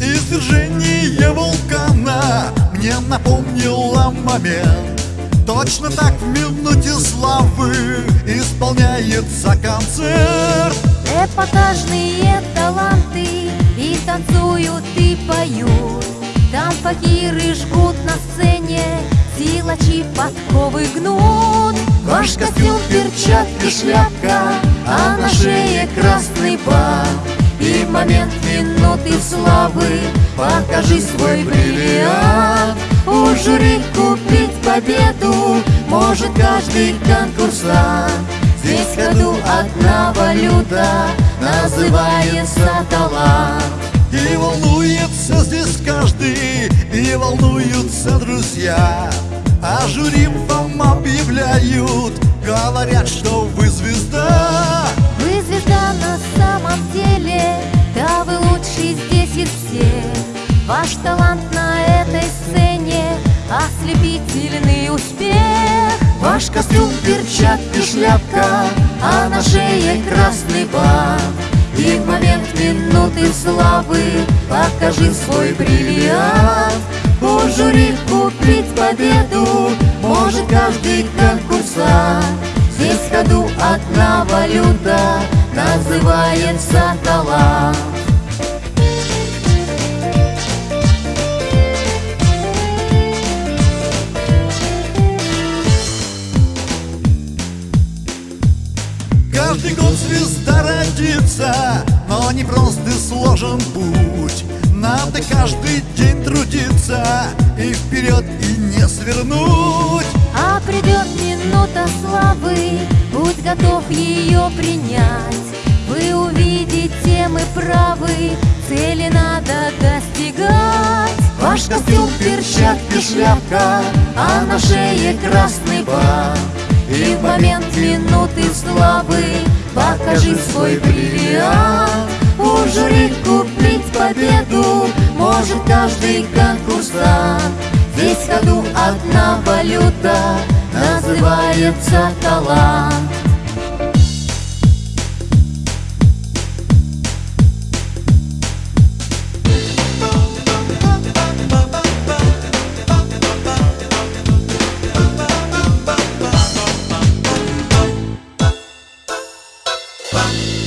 Извержение вулкана мне напомнило момент. Точно так в минуте славы исполняется концерт. Эпатажные таланты и танцуют, и поют. Там факиры жгут силачи подковы гнут. Ваш костюм, перчатки, шляпка, а на шее красный бак И в момент минуты славы покажи свой бриллиант. У жюри купить победу может каждый конкурсант. Здесь в ходу одна валюта называется талант. И волнуется здесь каждый, волнуются друзья А жюри вам объявляют, говорят, что вы звезда. Вы звезда на самом деле, да вы лучший здесь из всех Ваш талант на этой сцене, ослепительный успех. Ваш костюм, перчатки, шляпка, а на шее красный бант И в момент минуты славы покажи свой бриллиант жюри купить победу может каждый конкурсант. Здесь ходу одна валюта называется талант Каждый год звезда родится, но не просто сложен путь Надо каждый день трудиться и вперед и не свернуть. А придет минута славы, будь готов ее принять. Вы увидите, мы правы, цели надо достигать. Ваш костюм, перчатки, шляпка, а на шее красный бант И в момент минуты славы покажи свой бриллиант победу может каждый конкурсант. Здесь ходу одна валюта, называется талант. Bye.